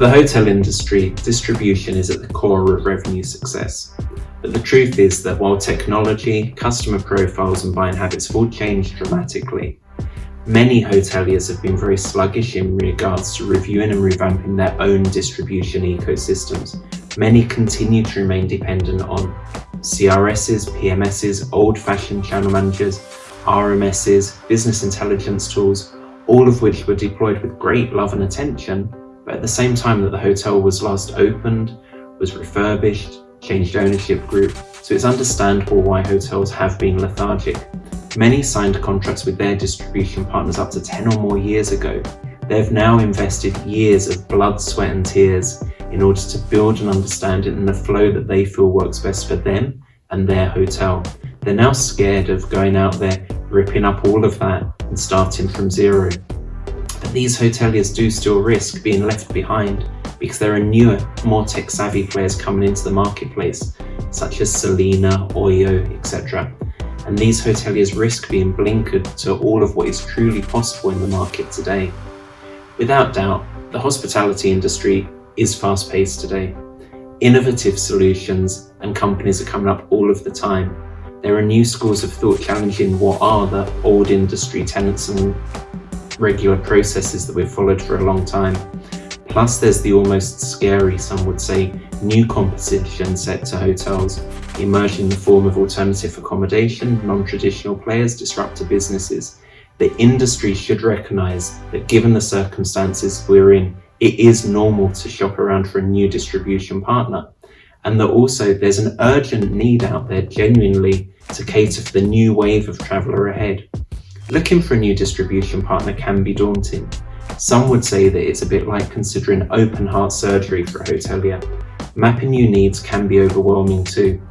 For the hotel industry, distribution is at the core of revenue success. But the truth is that while technology, customer profiles and buying habits have all changed dramatically, many hoteliers have been very sluggish in regards to reviewing and revamping their own distribution ecosystems. Many continue to remain dependent on CRSs, PMSs, old-fashioned channel managers, RMSs, business intelligence tools, all of which were deployed with great love and attention, but at the same time that the hotel was last opened, was refurbished, changed ownership group, so it's understandable why hotels have been lethargic. Many signed contracts with their distribution partners up to 10 or more years ago. They've now invested years of blood, sweat and tears in order to build an understanding and the flow that they feel works best for them and their hotel. They're now scared of going out there, ripping up all of that and starting from zero. These hoteliers do still risk being left behind because there are newer, more tech-savvy players coming into the marketplace, such as Selina, Oyo, etc. And these hoteliers risk being blinkered to all of what is truly possible in the market today. Without doubt, the hospitality industry is fast-paced today. Innovative solutions and companies are coming up all of the time. There are new schools of thought challenging what are the old industry tenets and regular processes that we've followed for a long time. Plus there's the almost scary, some would say, new competition set to hotels, emerging in the form of alternative accommodation, non-traditional players, disruptor businesses. The industry should recognise that given the circumstances we're in, it is normal to shop around for a new distribution partner. And that also there's an urgent need out there genuinely to cater for the new wave of traveller ahead. Looking for a new distribution partner can be daunting. Some would say that it's a bit like considering open heart surgery for a hotelier. Mapping new needs can be overwhelming too.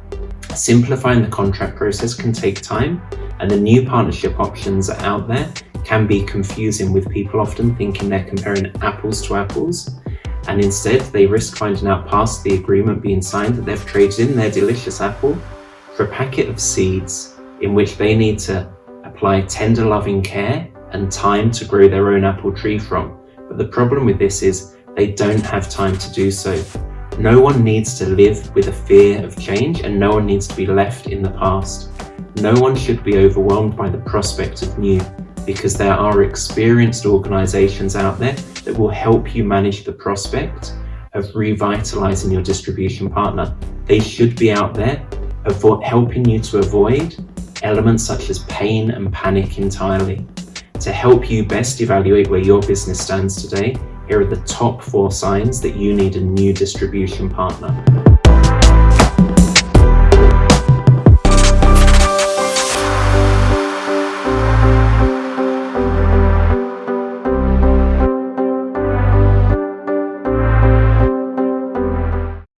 Simplifying the contract process can take time and the new partnership options out there can be confusing with people often thinking they're comparing apples to apples and instead they risk finding out past the agreement being signed that they've traded in their delicious apple for a packet of seeds in which they need to apply tender loving care and time to grow their own apple tree from. But the problem with this is they don't have time to do so. No one needs to live with a fear of change and no one needs to be left in the past. No one should be overwhelmed by the prospect of new because there are experienced organisations out there that will help you manage the prospect of revitalising your distribution partner. They should be out there helping you to avoid elements such as pain and panic entirely. To help you best evaluate where your business stands today, here are the top four signs that you need a new distribution partner.